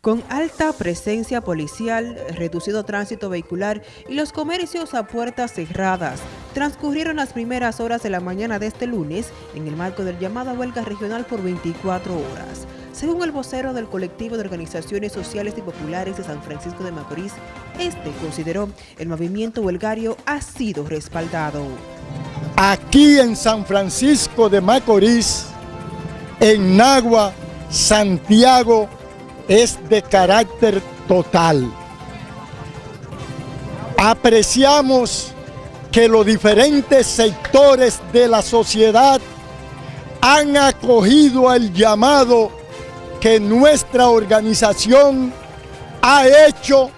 Con alta presencia policial, reducido tránsito vehicular y los comercios a puertas cerradas, transcurrieron las primeras horas de la mañana de este lunes en el marco del llamado huelga regional por 24 horas. Según el vocero del colectivo de organizaciones sociales y populares de San Francisco de Macorís, este consideró el movimiento huelgario ha sido respaldado. Aquí en San Francisco de Macorís, en Nagua, Santiago, es de carácter total. Apreciamos que los diferentes sectores de la sociedad han acogido el llamado que nuestra organización ha hecho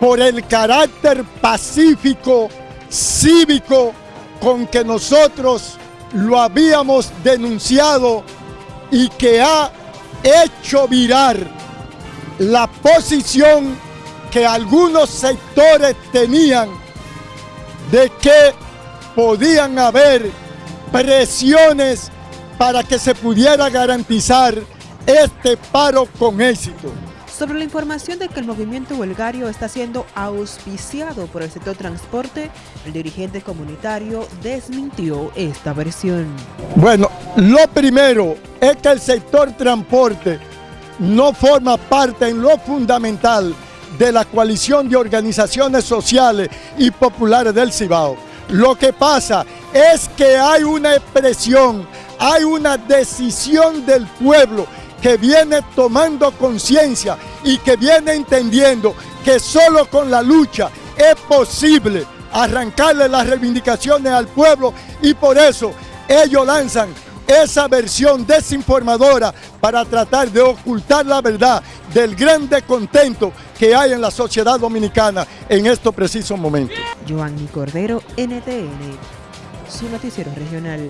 por el carácter pacífico, cívico, con que nosotros lo habíamos denunciado y que ha hecho virar la posición que algunos sectores tenían de que podían haber presiones para que se pudiera garantizar este paro con éxito. Sobre la información de que el movimiento huelgario está siendo auspiciado por el sector transporte, el dirigente comunitario desmintió esta versión. Bueno, lo primero es que el sector transporte no forma parte en lo fundamental de la coalición de organizaciones sociales y populares del Cibao. Lo que pasa es que hay una expresión, hay una decisión del pueblo que viene tomando conciencia y que viene entendiendo que solo con la lucha es posible arrancarle las reivindicaciones al pueblo y por eso ellos lanzan esa versión desinformadora para tratar de ocultar la verdad del gran descontento que hay en la sociedad dominicana en estos precisos momentos. Joanny Cordero, NTN, su noticiero regional.